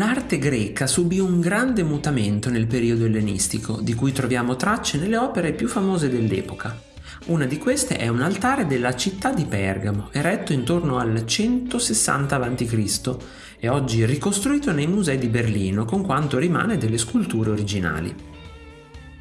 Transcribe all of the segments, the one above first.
L'arte greca subì un grande mutamento nel periodo ellenistico, di cui troviamo tracce nelle opere più famose dell'epoca. Una di queste è un altare della città di Pergamo, eretto intorno al 160 a.C. e oggi ricostruito nei musei di Berlino con quanto rimane delle sculture originali.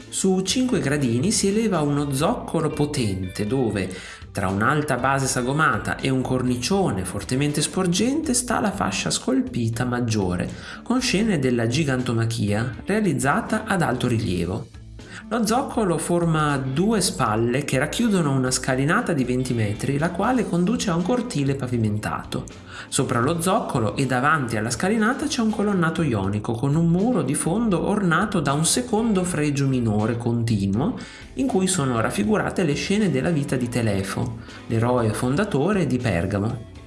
Su cinque gradini si eleva uno zoccolo potente dove, tra un'alta base sagomata e un cornicione fortemente sporgente, sta la fascia scolpita maggiore, con scene della gigantomachia realizzata ad alto rilievo. Lo zoccolo forma due spalle che racchiudono una scalinata di 20 metri, la quale conduce a un cortile pavimentato. Sopra lo zoccolo e davanti alla scalinata c'è un colonnato ionico con un muro di fondo ornato da un secondo fregio minore continuo in cui sono raffigurate le scene della vita di Telefo, l'eroe fondatore di Pergamo.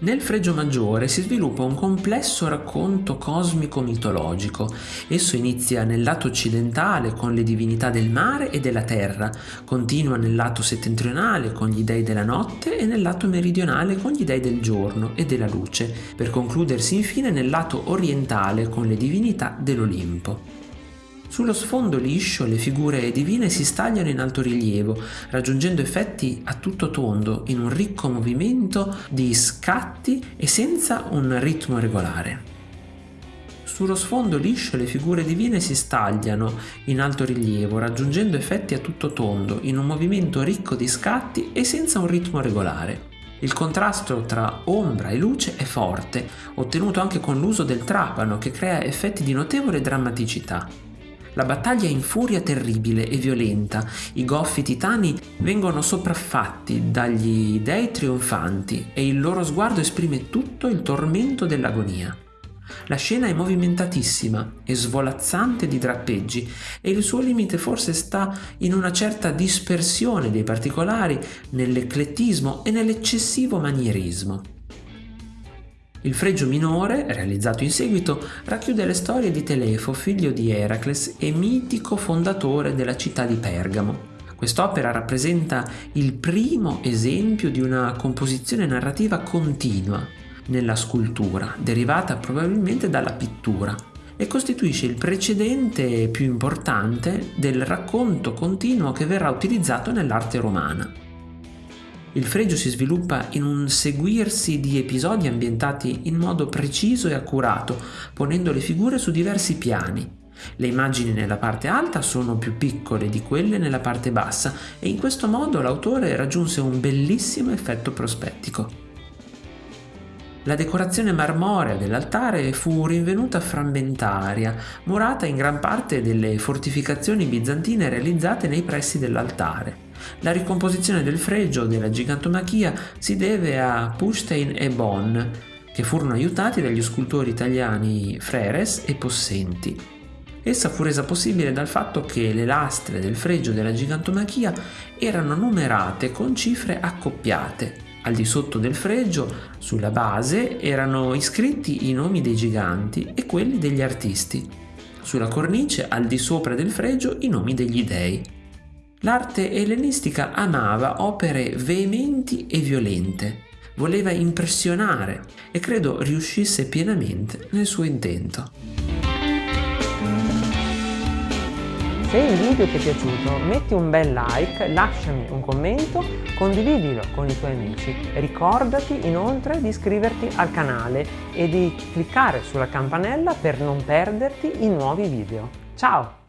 Nel Fregio Maggiore si sviluppa un complesso racconto cosmico-mitologico. Esso inizia nel lato occidentale con le divinità del mare e della terra, continua nel lato settentrionale con gli dei della notte e nel lato meridionale con gli dei del giorno e della luce, per concludersi infine nel lato orientale con le divinità dell'Olimpo. Sullo sfondo liscio le figure divine si stagliano in alto rilievo, raggiungendo effetti a tutto tondo in un ricco movimento di scatti e senza un ritmo regolare. Sullo sfondo liscio le figure divine si stagliano in alto rilievo, raggiungendo effetti a tutto tondo in un movimento ricco di scatti e senza un ritmo regolare. Il contrasto tra ombra e luce è forte, ottenuto anche con l'uso del trapano che crea effetti di notevole drammaticità. La battaglia è in furia terribile e violenta, i goffi titani vengono sopraffatti dagli dei trionfanti e il loro sguardo esprime tutto il tormento dell'agonia. La scena è movimentatissima e svolazzante di drappeggi e il suo limite forse sta in una certa dispersione dei particolari, nell'eclettismo e nell'eccessivo manierismo. Il fregio minore, realizzato in seguito, racchiude le storie di Telefo, figlio di Eracles e mitico fondatore della città di Pergamo. Quest'opera rappresenta il primo esempio di una composizione narrativa continua nella scultura, derivata probabilmente dalla pittura, e costituisce il precedente più importante del racconto continuo che verrà utilizzato nell'arte romana. Il fregio si sviluppa in un seguirsi di episodi ambientati in modo preciso e accurato, ponendo le figure su diversi piani. Le immagini nella parte alta sono più piccole di quelle nella parte bassa e in questo modo l'autore raggiunse un bellissimo effetto prospettico. La decorazione marmorea dell'altare fu rinvenuta frammentaria, murata in gran parte delle fortificazioni bizantine realizzate nei pressi dell'altare. La ricomposizione del fregio della gigantomachia si deve a Pustein e Bonn, che furono aiutati dagli scultori italiani Freres e Possenti. Essa fu resa possibile dal fatto che le lastre del fregio della gigantomachia erano numerate con cifre accoppiate. Al di sotto del fregio, sulla base, erano iscritti i nomi dei giganti e quelli degli artisti. Sulla cornice, al di sopra del fregio, i nomi degli dei. L'arte ellenistica amava opere veementi e violente, voleva impressionare e credo riuscisse pienamente nel suo intento. Se il video ti è piaciuto metti un bel like, lasciami un commento, condividilo con i tuoi amici. Ricordati inoltre di iscriverti al canale e di cliccare sulla campanella per non perderti i nuovi video. Ciao!